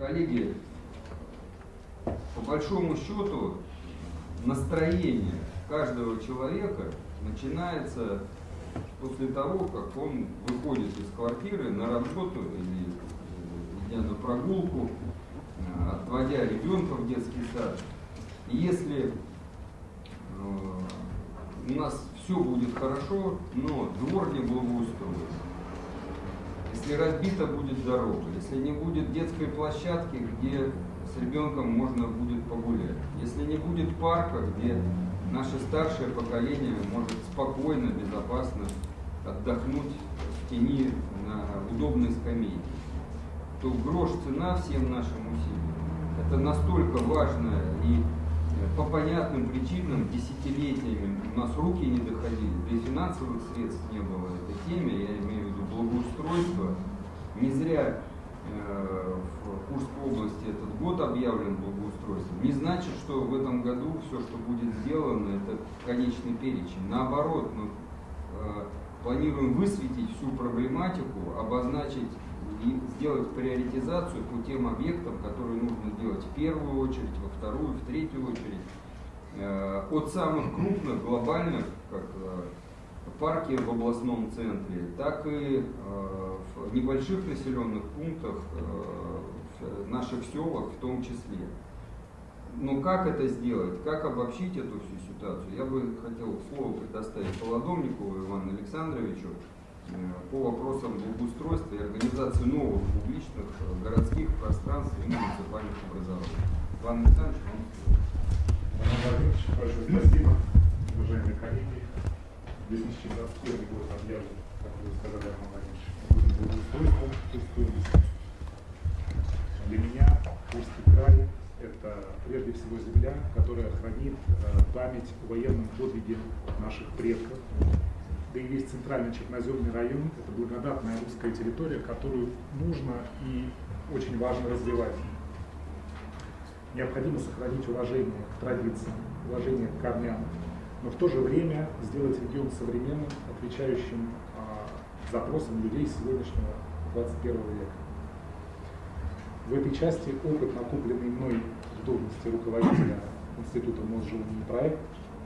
Коллеги, по большому счету настроение каждого человека начинается после того, как он выходит из квартиры на работу или э, на прогулку, э, отводя ребенка в детский сад. И если э, у нас все будет хорошо, но двор не благоустроен, если разбита будет дорога, если не будет детской площадки, где с ребенком можно будет погулять, если не будет парка, где наше старшее поколение может спокойно, безопасно отдохнуть в тени на удобной скамейке, то грош цена всем нашим усилиям. Это настолько важно и по понятным причинам десятилетиями у нас руки не доходили, да и финансовых средств не было этой теме, я имею в виду благоустройство. Не зря э, в Курской области этот год объявлен благоустройством. Не значит, что в этом году все, что будет сделано, это конечный перечень. Наоборот, мы э, планируем высветить всю проблематику, обозначить и сделать приоритизацию по тем объектам, которые нужно делать в первую очередь, во вторую, в третью очередь. Э, от самых крупных, глобальных, как э, парки в областном центре, так и э, в небольших населенных пунктах, в наших селах в том числе. Но как это сделать, как обобщить эту всю ситуацию, я бы хотел слово предоставить Полодомникову Ивану Александровичу, Э, по вопросам благоустройства и организации новых публичных э, городских пространств и муниципальных образований. Иван Александрович, вам Владимирович, большое спасибо, уважаемые коллеги. 2021 год объявлен, как вы сказали, области. Для меня Курский край – это прежде всего земля, которая хранит э, память о военном подвиге наших предков, да и весь центральный черноземный район – это благодатная русская территория, которую нужно и очень важно развивать. Необходимо сохранить уважение к традициям, уважение к корням, но в то же время сделать регион современным, отвечающим а, запросам людей сегодняшнего 21 века. В этой части опыт, накопленный мной в должности руководителя Института Мосжилания проект,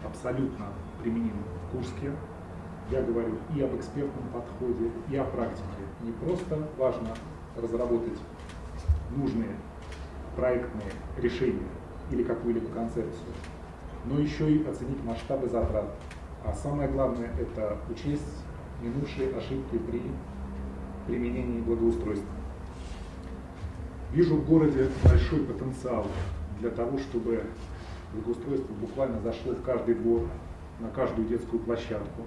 абсолютно применим в Курске, я говорю и об экспертном подходе, и о практике. Не просто важно разработать нужные проектные решения или какую-либо концепцию, но еще и оценить масштабы затрат. А самое главное – это учесть минувшие ошибки при применении благоустройства. Вижу в городе большой потенциал для того, чтобы благоустройство буквально зашло в каждый двор, на каждую детскую площадку,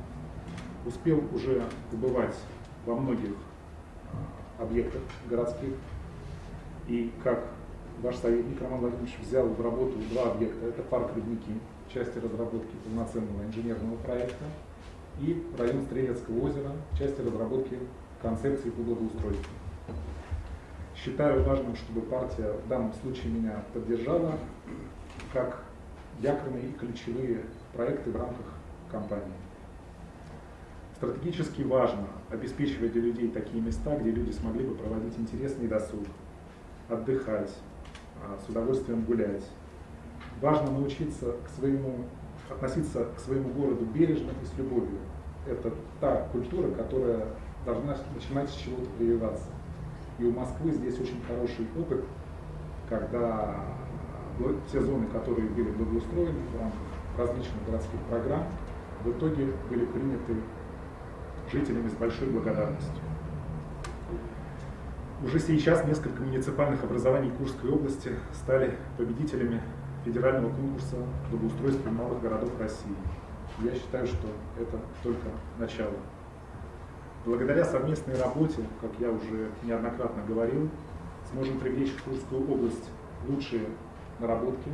успел уже побывать во многих объектах городских. И как ваш советник Роман Владимирович взял в работу два объекта. Это парк Рудники, части разработки полноценного инженерного проекта, и район Стрелецкого озера, части разработки концепции по благоустройству. Считаю важным, чтобы партия в данном случае меня поддержала как якорные и ключевые проекты в рамках кампании. Стратегически важно обеспечивать для людей такие места, где люди смогли бы проводить интересный досуг, отдыхать, с удовольствием гулять. Важно научиться к своему, относиться к своему городу бережно и с любовью. Это та культура, которая должна начинать с чего-то прививаться. И у Москвы здесь очень хороший опыт, когда все зоны, которые были благоустроены в рамках различных городских программ, в итоге были приняты жителями с большой благодарностью. Уже сейчас несколько муниципальных образований Курской области стали победителями федерального конкурса благоустройства малых городов России. Я считаю, что это только начало. Благодаря совместной работе, как я уже неоднократно говорил, сможем привлечь в Курскую область лучшие наработки,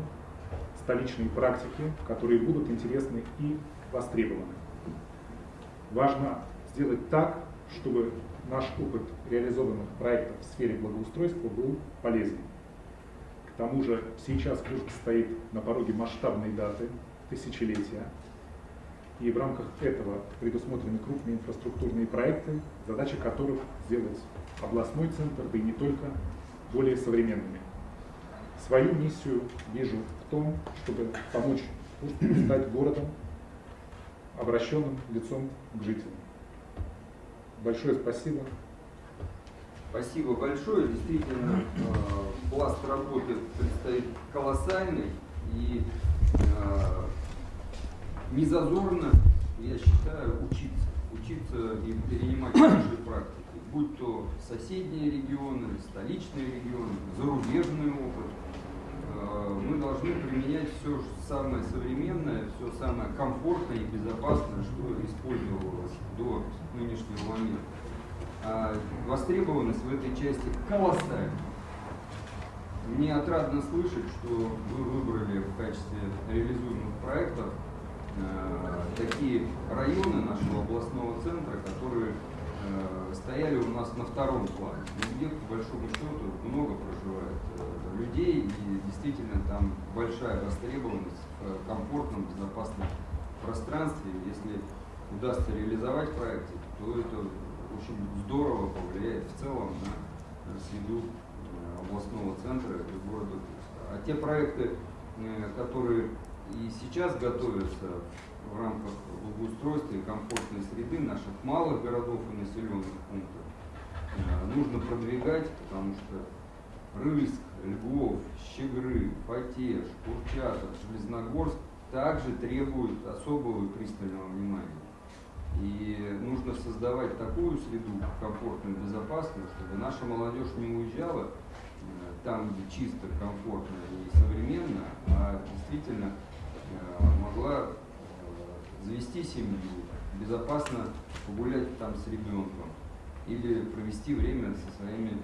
столичные практики, которые будут интересны и востребованы. Важно сделать так, чтобы наш опыт реализованных проектов в сфере благоустройства был полезен. К тому же сейчас Курск стоит на пороге масштабной даты, тысячелетия, и в рамках этого предусмотрены крупные инфраструктурные проекты, задача которых сделать областной центр, да и не только, более современными. Свою миссию вижу в том, чтобы помочь Курску стать городом, обращенным лицом к жителям. Большое спасибо. Спасибо большое. Действительно, э, пласт работы предстоит колоссальный. И э, не зазорно, я считаю, учиться. Учиться и перенимать хорошие практики. Будь то соседние регионы, столичные регионы, зарубежный опыт. Должны применять все самое современное, все самое комфортное и безопасное, что использовалось до нынешнего момента. А востребованность в этой части колоссальна. Мне отрадно слышать, что вы выбрали в качестве реализуемых проектов э, такие районы нашего областного центра, которые э, стояли у нас на втором плане. Где, по большому счету, много проживает э, людей, и действительно там большая востребованность в комфортном, безопасном пространстве. Если удастся реализовать проекты, то это очень здорово повлияет в целом на среду э, областного центра и города. А те проекты, э, которые и сейчас готовятся в рамках благоустройства и комфортной среды наших малых городов и населенных пунктов, э, нужно продвигать, потому что Рыльск, Львов, Щегры, Фатеж, Курчатов, Железногорск также требуют особого и пристального внимания. И нужно создавать такую среду комфортную, безопасную, чтобы наша молодежь не уезжала э, там, где чисто, комфортно и современно, а действительно э, могла э, завести семью, безопасно погулять там с ребенком или провести время со своими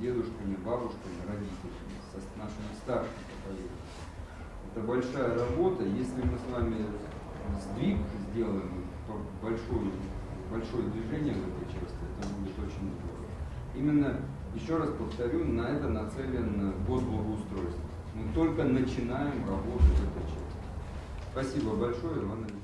дедушками, бабушками, родителями, со нашими старшими. Это большая работа. Если мы с вами сдвиг сделаем, большое, большое движение в этой части, это будет очень здорово. Именно, еще раз повторю, на это нацелен год благоустройства. Мы только начинаем работать в этой части. Спасибо большое, Иван Алексеевич.